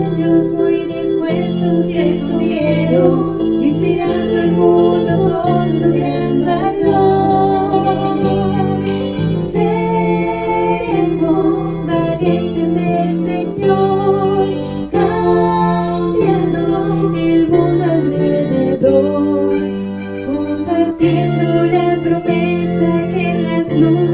muy dispuestos estuvieron, inspirando al mundo con su gran valor. Seremos valientes del Señor, cambiando el mundo alrededor, compartiendo la promesa que en las nubes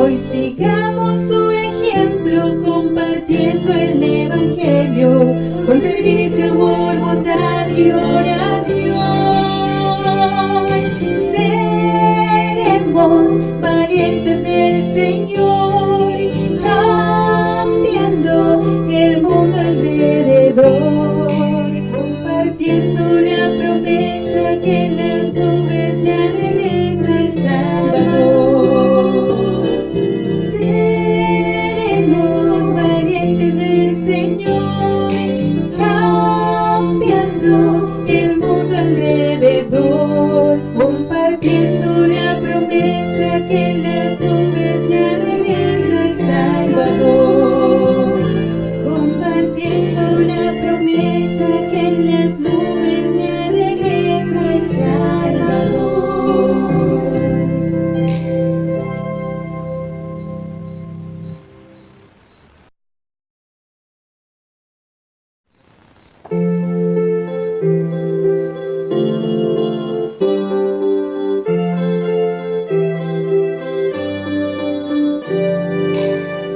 Hoy sigamos su ejemplo compartiendo el Evangelio con servicio, amor, bondad y oración. Seremos valientes del Señor, cambiando el mundo alrededor, compartiendo la promesa que las nubes ya